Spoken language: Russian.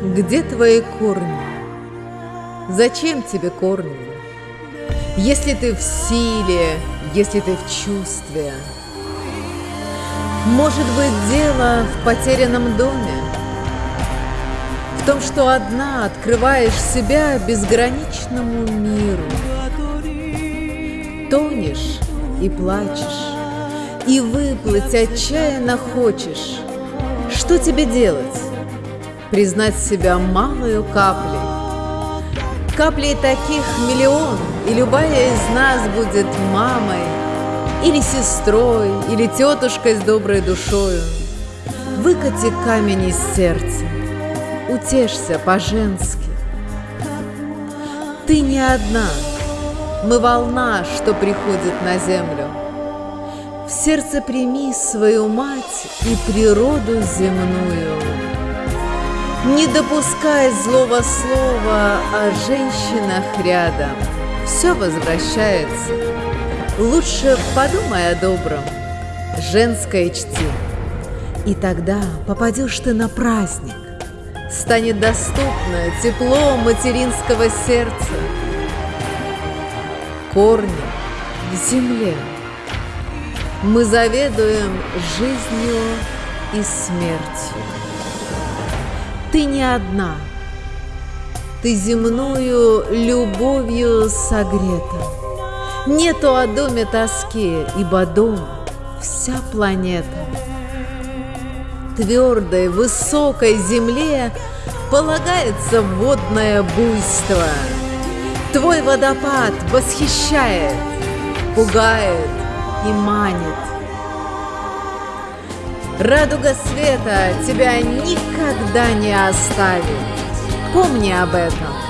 Где твои корни? Зачем тебе корни? Если ты в силе, если ты в чувстве. Может быть, дело в потерянном доме? В том, что одна открываешь себя безграничному миру. Тонешь и плачешь, и выплыть отчаянно хочешь. Что тебе делать? Признать себя малою каплей. Каплей таких миллион, и любая из нас будет мамой, или сестрой, или тетушкой с доброй душою. Выкати камень из сердца, утешься по-женски. Ты не одна, мы волна, что приходит на землю. В сердце прими свою мать и природу земную. Не допускай злого слова о женщинах рядом. Все возвращается. Лучше подумай о добром, женское чти. И тогда попадешь ты на праздник. Станет доступно тепло материнского сердца. Корни в земле. Мы заведуем жизнью и смертью. Ты не одна, ты земную любовью согрета. Нету о доме тоски, ибо дом — вся планета. Твердой, высокой земле полагается водное буйство. Твой водопад восхищает, пугает и манит. Радуга света тебя никогда не оставит. Помни об этом.